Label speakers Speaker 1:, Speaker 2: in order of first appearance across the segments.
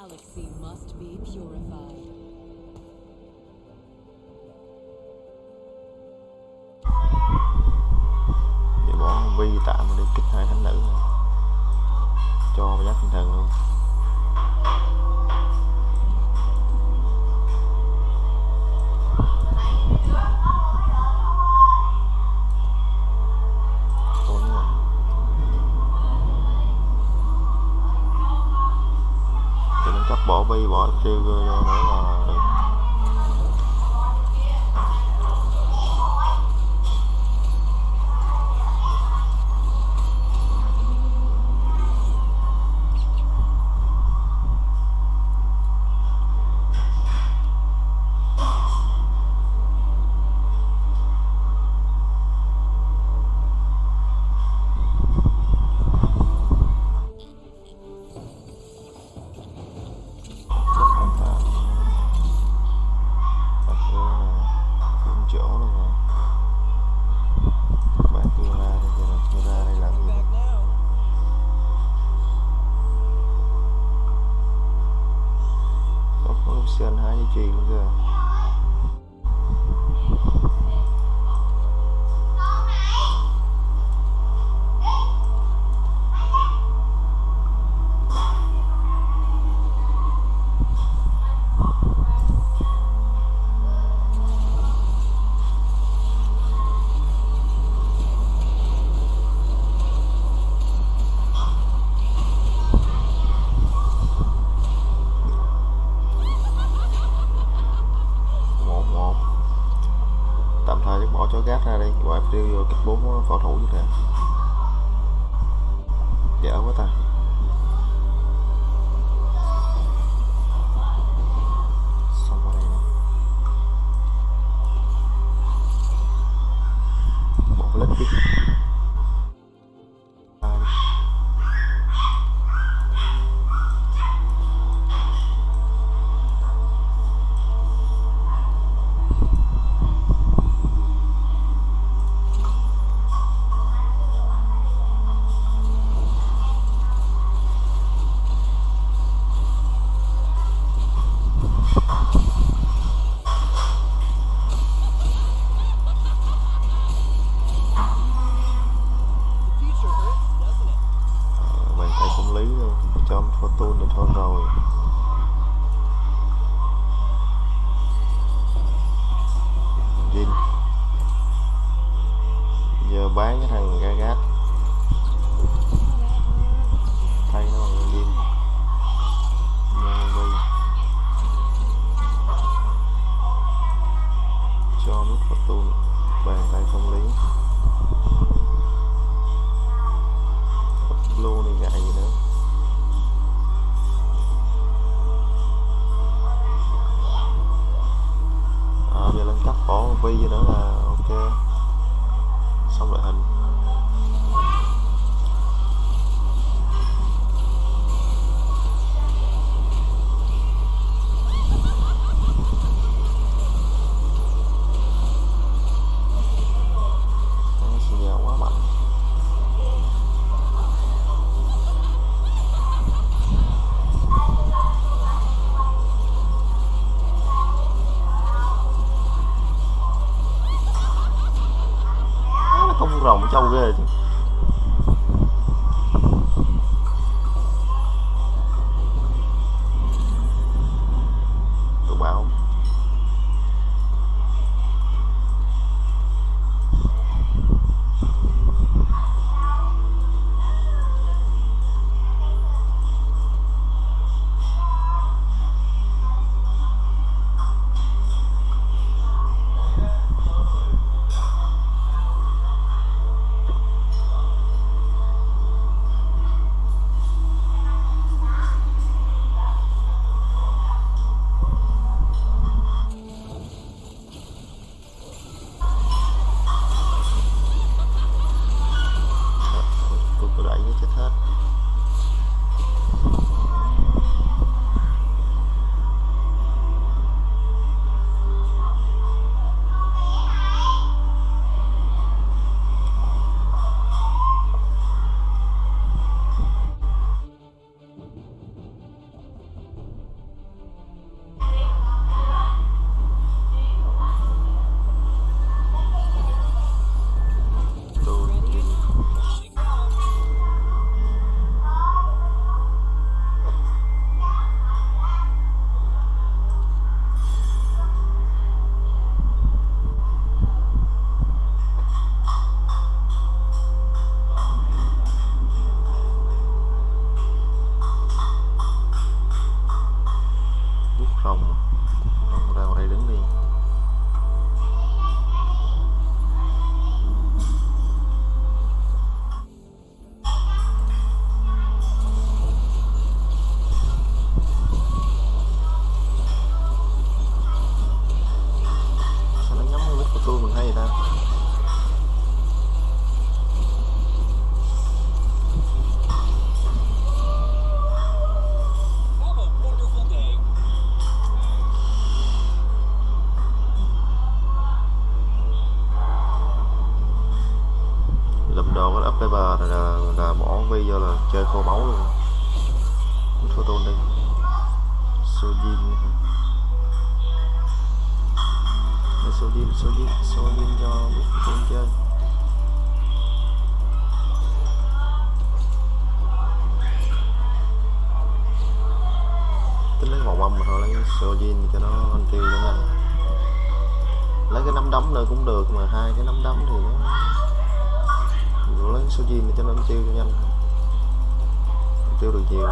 Speaker 1: galaxy
Speaker 2: must be purified. Để tạm đi kích hai thánh nữ. Cho vào giác tinh thần luôn. bỏ bi bỏ siêu đó là lấy cái nấm đóng nữa cũng được mà, hai cái nấm đóng thì nó lấy số diêm để cho nó tiêu cho nhanh. Tiêu được nhiều.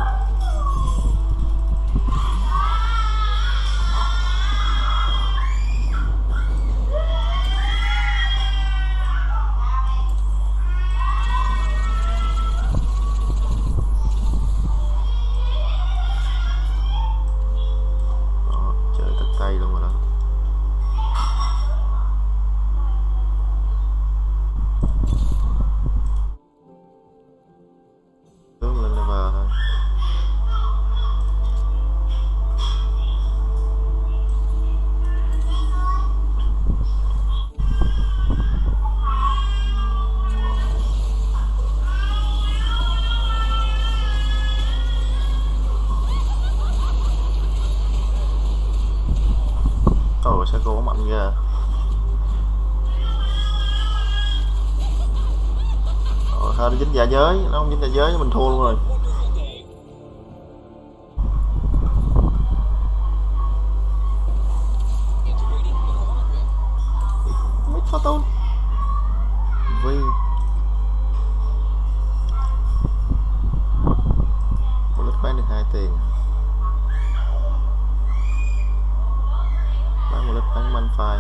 Speaker 2: nhà giới, nó không dính nhà giới, mình thua luôn rồi. Mít photon vì một lít bán được hai tiền. Bán một lít bán manh phai.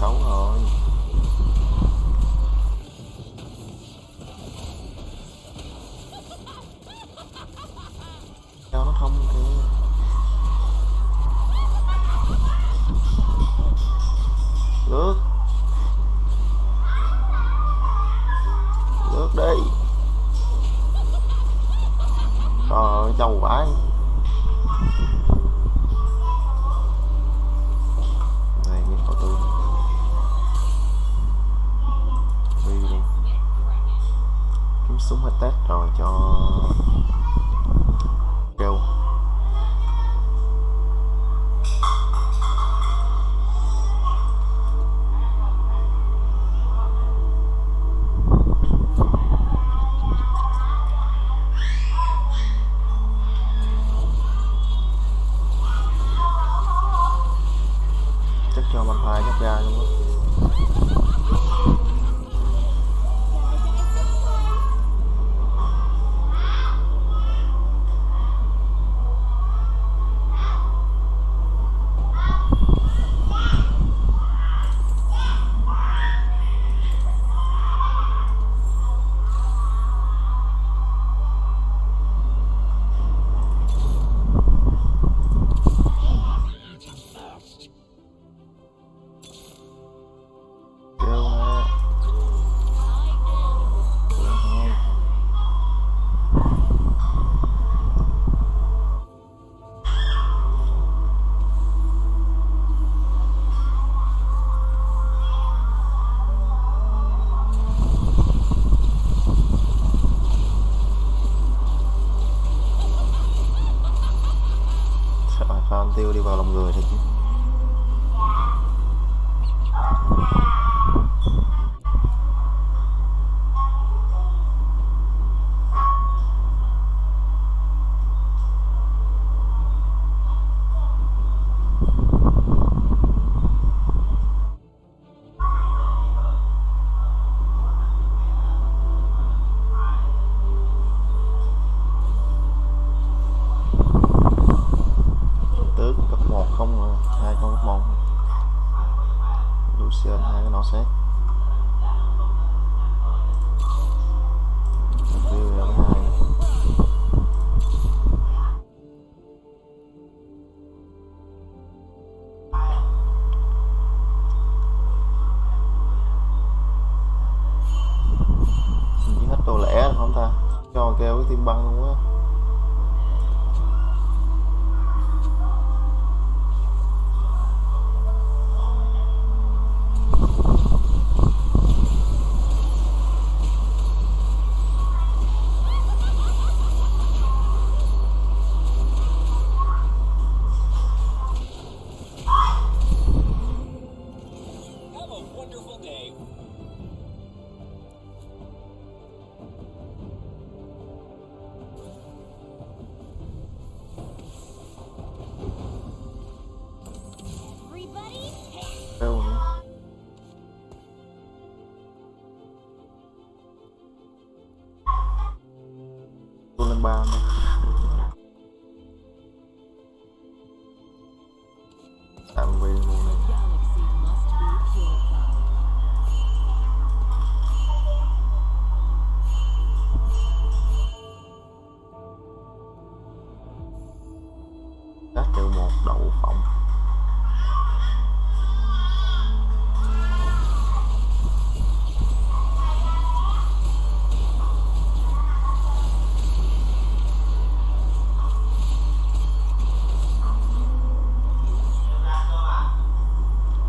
Speaker 2: xấu rồi. pha ăn tiêu đi vào lòng người thật chứ. đậu phộng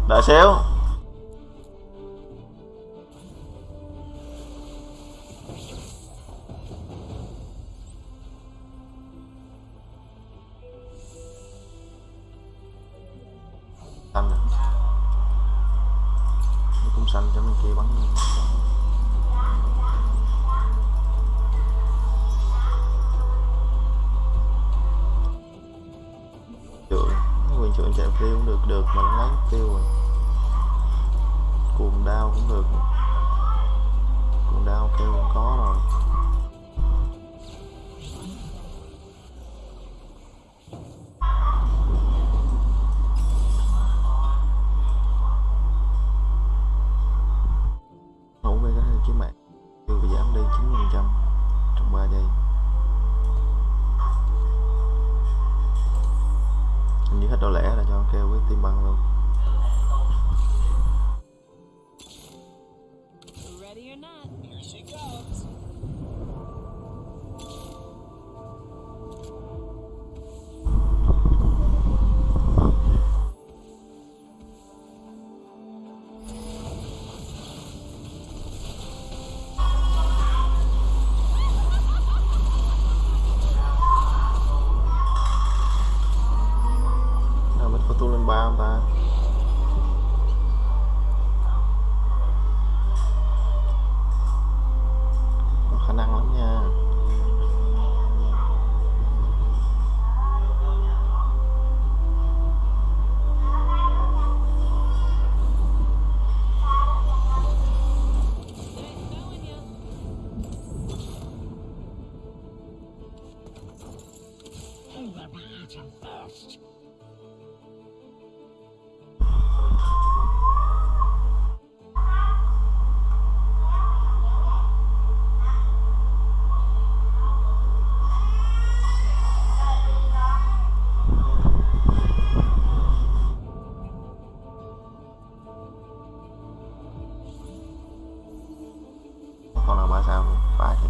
Speaker 2: đợi xíu. cho kêu với tim bằng luôn. con là ba sao ba thì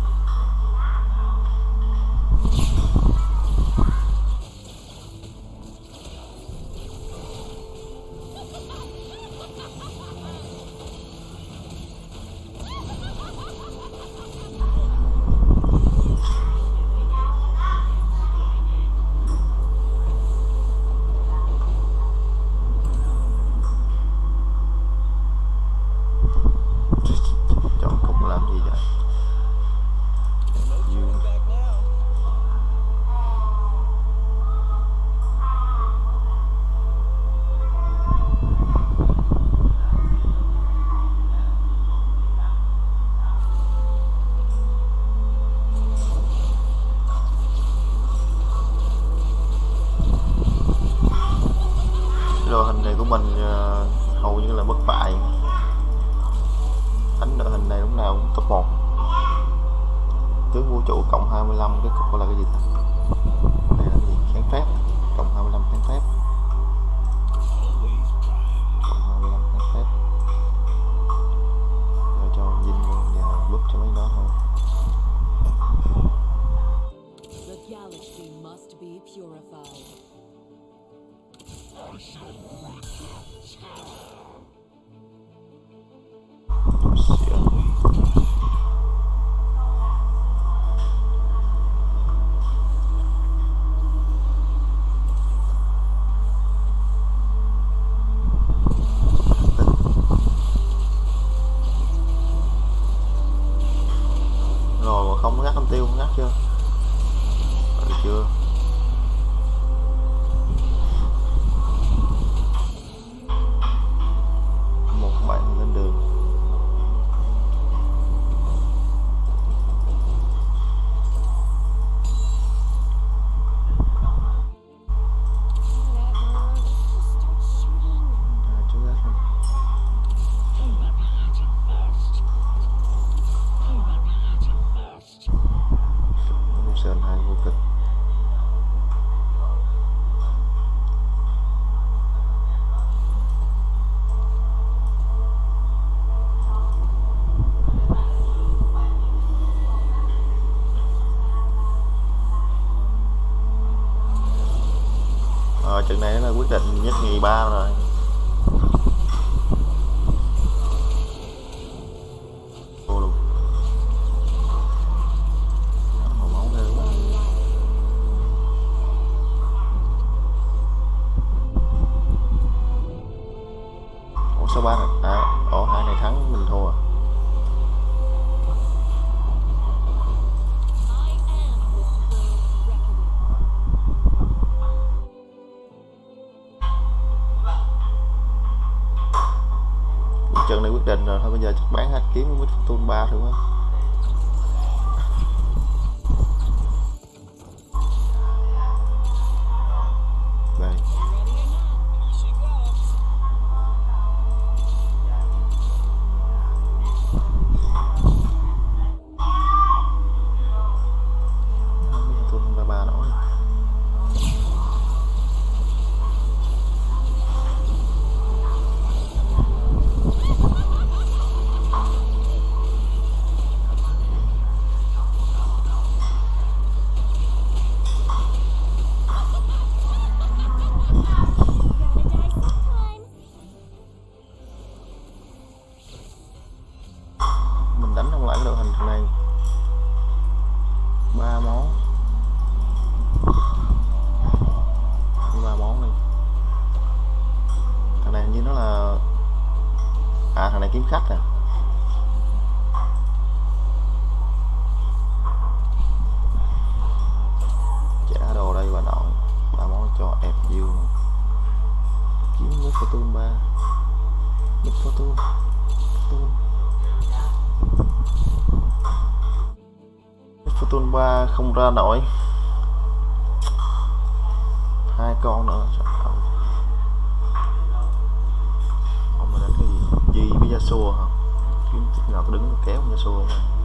Speaker 2: purified. I shall wreak their terror! trận này là quyết định nhất nhì ba rồi. rồi. Thôi bây giờ chắc bán hết kiếm mít Fortune 3 thôi quá. toolbar không ra nổi. Hai con nữa không ông đánh cái gì? Gì với Yasuo hả? Kiếm nào có đứng kéo Yasuo không